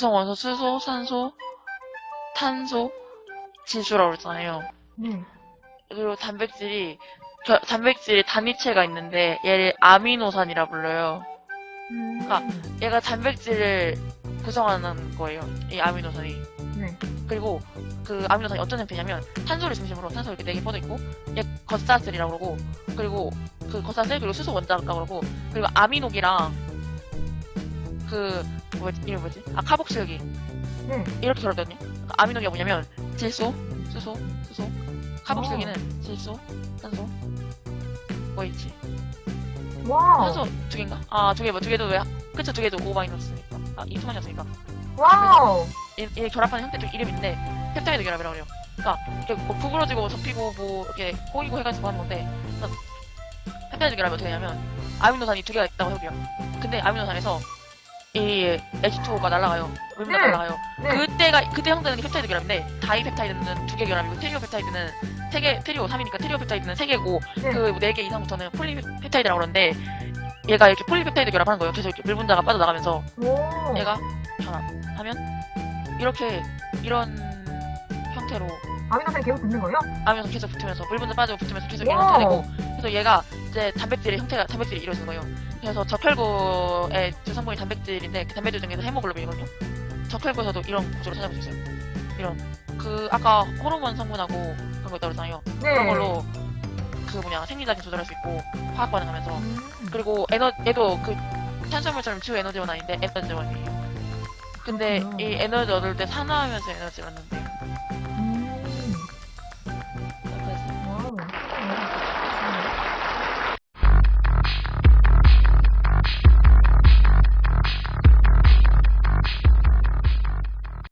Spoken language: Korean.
구성 원소 수소, 산소, 탄소, 질소라고 그랬잖아요. 네. 그리고 단백질이 겨- 단백질의 단위체가 있는데 얘를 아미노산이라 불러요. 음. 그러니까 얘가 단백질을 구성하는 거예요. 이 아미노산이. 네. 그리고 그 아미노산이 어떤 형태냐면 탄소를 중심으로 탄소 이렇게 네 개 뻗어 있고 얘 겉사슬이라고 그러고 그리고 그 겉사슬 그리고 수소 원자라고 그러고 그리고 아미노기랑 그 뭐지 이름 뭐지 아 카복실기 네. 이렇게 결합거든요. 그러니까 아미노기가 뭐냐면 질소, 수소, 수소, 카복실기는 질소, 산소, OH. Wow. 산소 두 개인가? 아 두 개 뭐 두 개도 왜 그쵸 두 개도 O 마이너스니까 아이 투만이었으니까 wow. 얘, 얘 결합하는 형태 중 이름인데 펩타이드 결합이라고 그래요. 그러니까 이렇게 뭐 구부러지고 접히고 뭐 이렇게 꼬이고 해가지고 하는 건데 그래서 펩타이드 결합이 어떻게 되냐면 아미노산이 두 개가 있다고 해볼게요. 근데 아미노산에서 이 H2O가 날아가요. 물미가 네. 날아가요. 네. 그때가 그때 형태는 게 펩타이드 결합인데 다이 펩타이드는 두 개 결합이고 트리오 펩타이드는 세 개, 트리오 3이니까 트리오 펩타이드는 세 개고 네. 그네 개 이상부터는 폴리 펩타이드라고 그러는데 얘가 이렇게 폴리 펩타이드 결합하는 거예요. 계속 이렇게 물 분자가 빠져나가면서 오. 얘가 결합하면 이렇게 이런 형태로 아미노산이 계속 붙는 거예요? 아면서 계속 붙으면서 물 분자 빠지고 붙으면서 계속 이런. 형태가 되고 그래서 얘가 이제 단백질의 형태가 단백질이 이루어지는 거예요. 그래서 적혈구의 주성분이 단백질인데 그 단백질 중에서 헤모글로빈이거든요. 적혈구에서도 이런 구조로 찾아볼 수 있어요. 이런 그 아까 호르몬 성분하고 그런 거 있다고 그랬잖아요. 네. 그런 걸로 그 뭐냐 생리작용 조절할 수 있고 화학 반응하면서 음. 그리고 에너 얘도 그 탄수화물처럼 주 에너지원 아닌데 에너지원이에요. 근데 그렇구나. 이 에너지 얻을 때 산화하면서 에너지를 얻는데